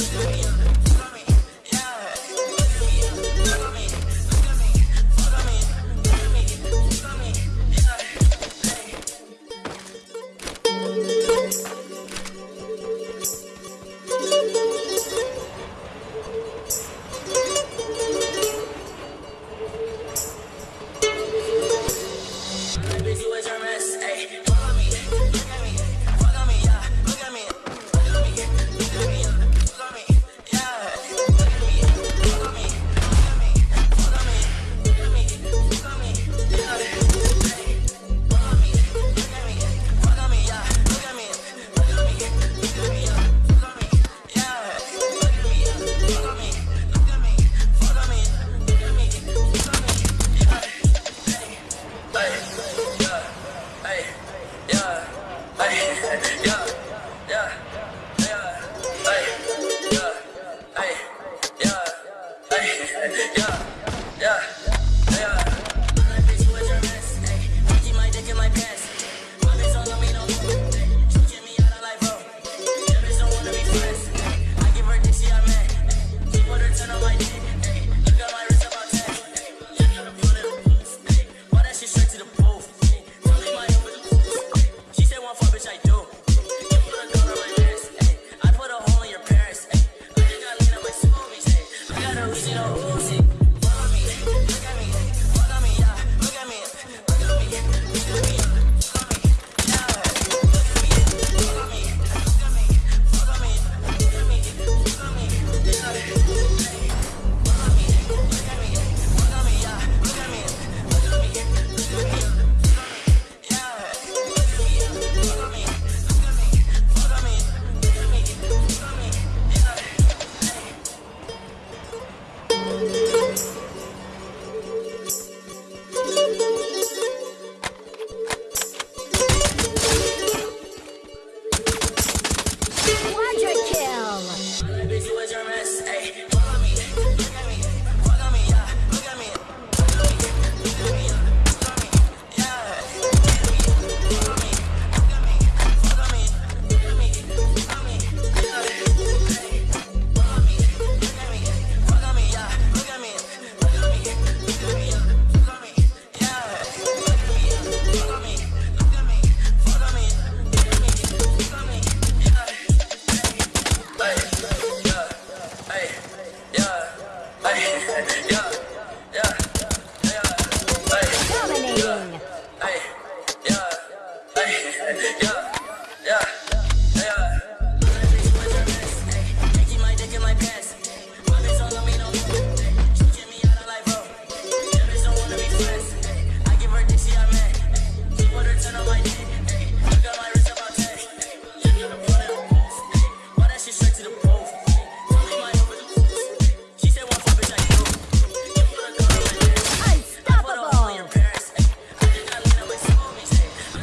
at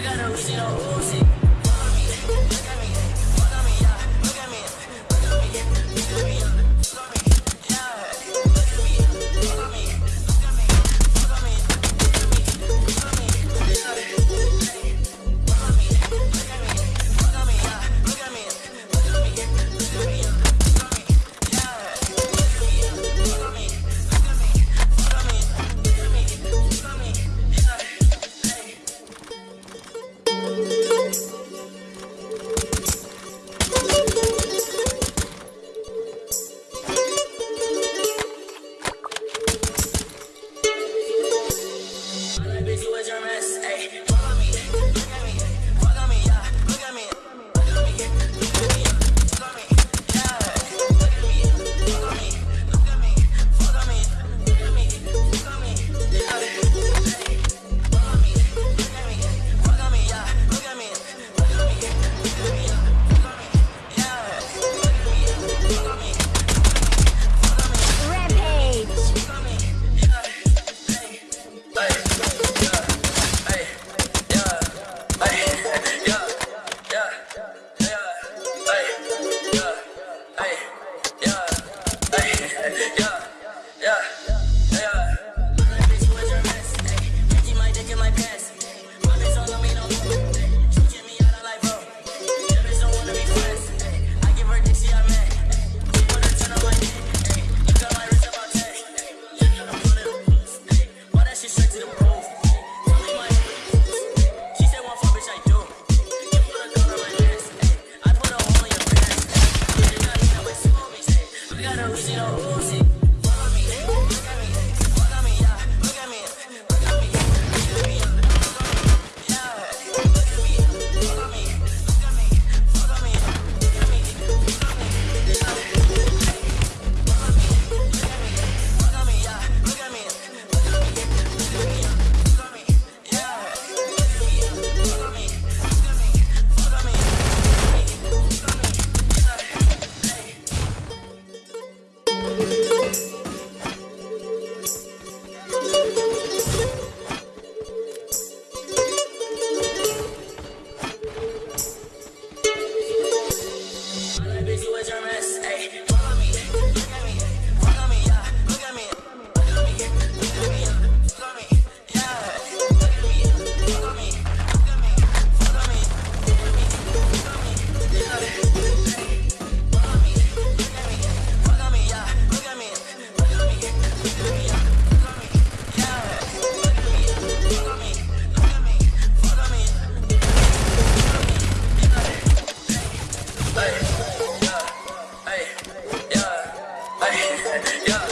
gotta reach your. to the point. Yeah.